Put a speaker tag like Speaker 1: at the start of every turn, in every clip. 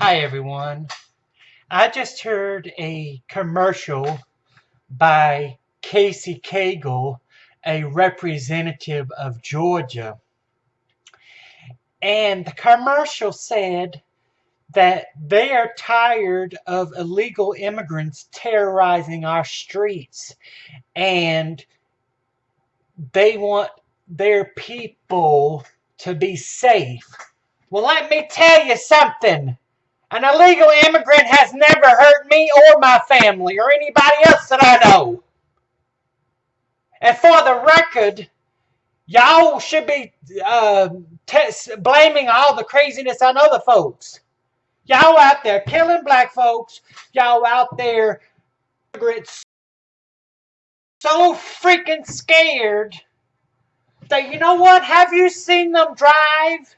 Speaker 1: Hi everyone. I just heard a commercial by Casey Cagle, a representative of Georgia. And the commercial said that they are tired of illegal immigrants terrorizing our streets and they want their people to be safe. Well, let me tell you something. An illegal immigrant has never hurt me or my family or anybody else that I know. And for the record, y'all should be uh, blaming all the craziness on other folks. Y'all out there killing black folks. Y'all out there immigrants so freaking scared that, you know what? Have you seen them drive?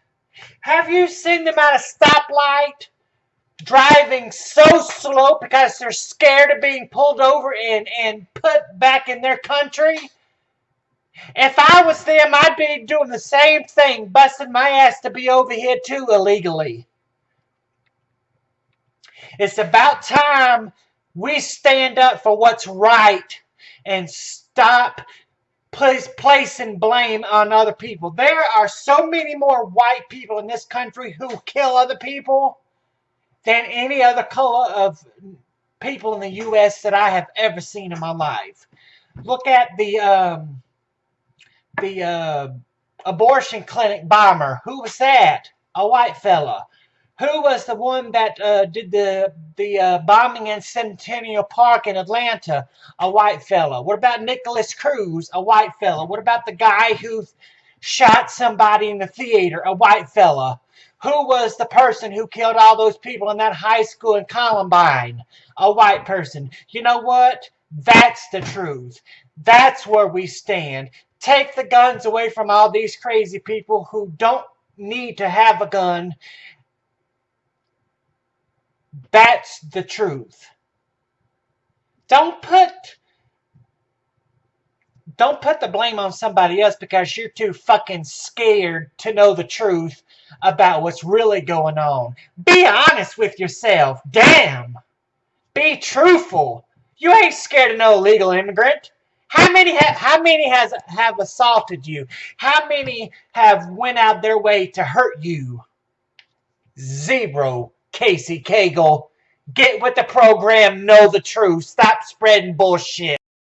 Speaker 1: Have you seen them at a stoplight? Driving so slow because they're scared of being pulled over and, and put back in their country. If I was them, I'd be doing the same thing, busting my ass to be over here too illegally. It's about time we stand up for what's right and stop place, placing blame on other people. There are so many more white people in this country who kill other people than any other color of people in the U.S. that I have ever seen in my life. Look at the um, the uh, abortion clinic bomber. Who was that? A white fella. Who was the one that uh, did the the uh, bombing in Centennial Park in Atlanta? A white fella. What about Nikolas Cruz? A white fella. What about the guy who shot somebody in the theater? A white fella. Who was the person who killed all those people in that high school in Columbine? A white person. You know what? That's the truth. That's where we stand. Take the guns away from all these crazy people who don't need to have a gun. That's the truth. Don't put don't put the blame on somebody else because you're too fucking scared to know the truth about what's really going on. Be honest with yourself. Damn. Be truthful. You ain't scared of no illegal immigrant. How many have how many has have assaulted you? How many have went out their way to hurt you? Zero, Casey Cagle. Get with the program, know the truth. Stop spreading bullshit.